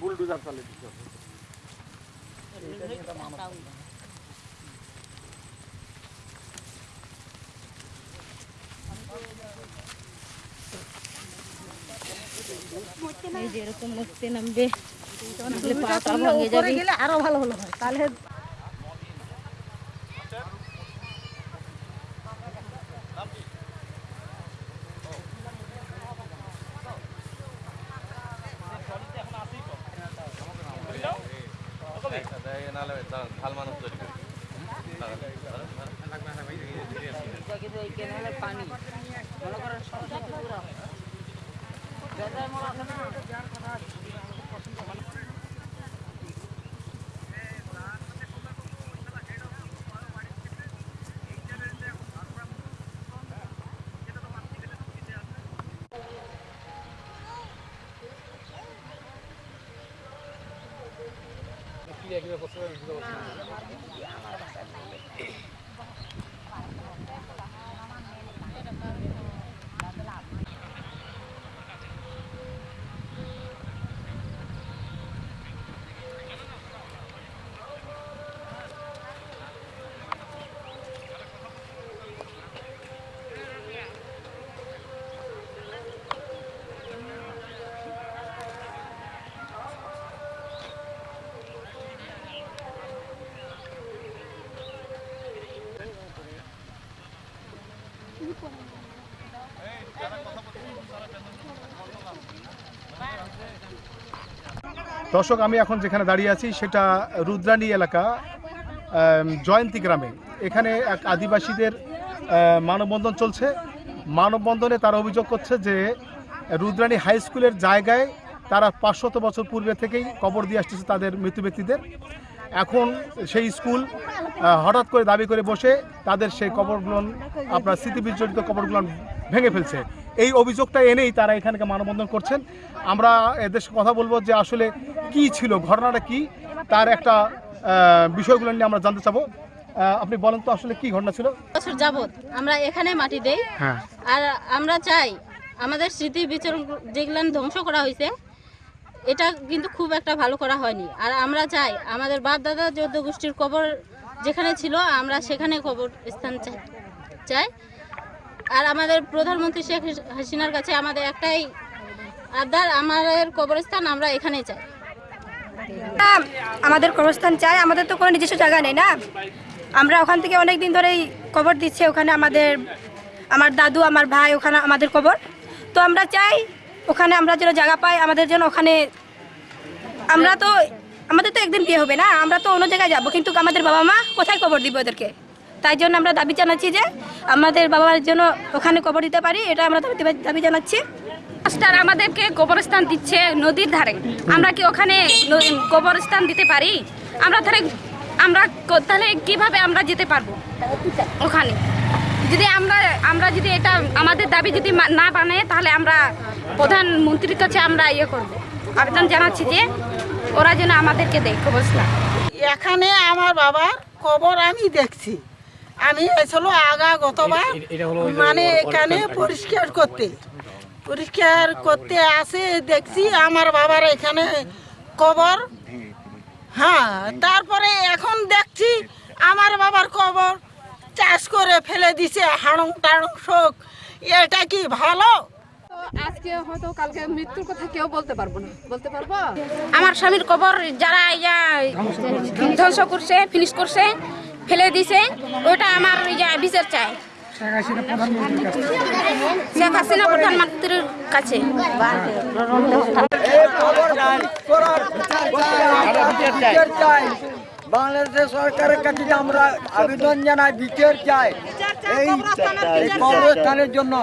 Bulldozer দিচ্ছে এই যে এরকম মুক্তি নামবে আরও ভালো হলো হয়। তাহলে পানি। aqui você vai দর্শক, আমি এখন যেখানে দাঁড়িয়ে আছি সেটা রুদ্রানী এলাকা জয়ন্তী গ্রামে। এখানে এক আদিবাসীদের মানববন্ধন চলছে। মানববন্ধনে তারা অভিযোগ করছে যে রুদ্রানী হাই স্কুলের জায়গায় তারা পাঁচশত বছর পূর্বে থেকেই কবর দিয়ে আসতেছে তাদের মৃত্যু ব্যক্তিদের। এখন সেই স্কুল হঠাৎ করে দাবি করে বসে তাদের সেই কবরগুলো, আপনার স্মৃতিবিজড়িত কবরগুলো ভেঙে ফেলছে। এই অভিযোগটা এনেই তারা এখানকে মানববন্ধন করছেন। আমরা এদের কথা বলব যে আসলে কি ছিল ঘটনাটা কি তার একটা বিষয়গুলো নিয়ে আমরা জানতে চাবো। আপনি বলেন তো আসলে কি ঘটনা ছিল? বছর যাবত আমরা এখানে মাটি দেই। হ্যাঁ। আর আমরা চাই আমাদের স্মৃতি বিচরণ যেগুলো ধ্বংস করা হয়েছে এটা কিন্তু খুব একটা ভালো করা হয়নি। আর আমরা চাই আমাদের বাপ দাদা যৌদ্ধ গোষ্ঠীর কবর যেখানে ছিল আমরা সেখানে কবর স্থান চাই চাই। আর আমাদের প্রধানমন্ত্রী শেখ হাসিনার কাছে আমাদের একটাই আবদার, আমাদের কবরস্থান আমরা এখানেই চাই। আমাদের কবরস্থান চাই, আমাদের তো কোনো নিজস্ব জায়গা নেই না? আমরা ওখান থেকে অনেক দিন ধরেই কবর দিচ্ছে, ওখানে আমাদের, আমার দাদু, আমার ভাই, ওখানে আমাদের কবর। তো আমরা চাই ওখানে আমরা যেন জায়গা পাই, আমাদের যেন ওখানে, আমরা তো, আমাদের তো একদিন বিয়ে হবে না, আমরা তো অন্য জায়গায় যাব, কিন্তু আমাদের বাবা মা কোথায় কবর দিব ওদেরকে? তাই জন্য আমরা দাবি জানাচ্ছি যে আমাদের বাবার জন্য ওখানে কবর দিতে পারি এটা আমরা দাবি- দাবি জানাচ্ছি। মাস্টার আমাদেরকে কবরস্থান দিচ্ছে নদীর ধারে। আমরা কি ওখানে ন- কবরস্থান দিতে পারি? আমরা তাহলে আমরা ক- তাহলে কীভাবে আমরা যেতে পারব ওখানে? যদি আমরা আমরা যদি এটা আমাদের দাবি যদি না বানায় তাহলে আমরা প্রধানমন্ত্রীর কাছে আমরা ইয়ে করব। আবেদন জানাচ্ছি যে ওরা যেন আমাদেরকে দেয় কবরস্থান। এখানে আমার বাবার কবর আমি দেখছি। আমি এসেছিল আগা গতবার। মানে এখানে পরিষ্কার করতে। পরিষ্কার করতে আসে দেখছি আমার বাবার এখানে কবর। হ্যাঁ তারপরে এখন দেখছি আমার বাবার কবর চাষ করে ফেলে দিছে হাড়ং টাড়ং শোক। এটা কি ভালো? আজকে হয়তো কালকে মৃত্যুর কথা কেউ বলতে পারব না। বলতে পারব? আমার স্বামীর কবর যারা ইয়া ধ্বংস করছে ফিনিশ করছে ফেলে দিছে ওটা আমার বিচার চাই। শেখ হাসিনা প্রধানমন্ত্রীর কাছে। বাংলাদেশ সরকারের কাছে আমরা আবেদন জানাই বিচার চাই এই এই কবরস্থানের জন্য।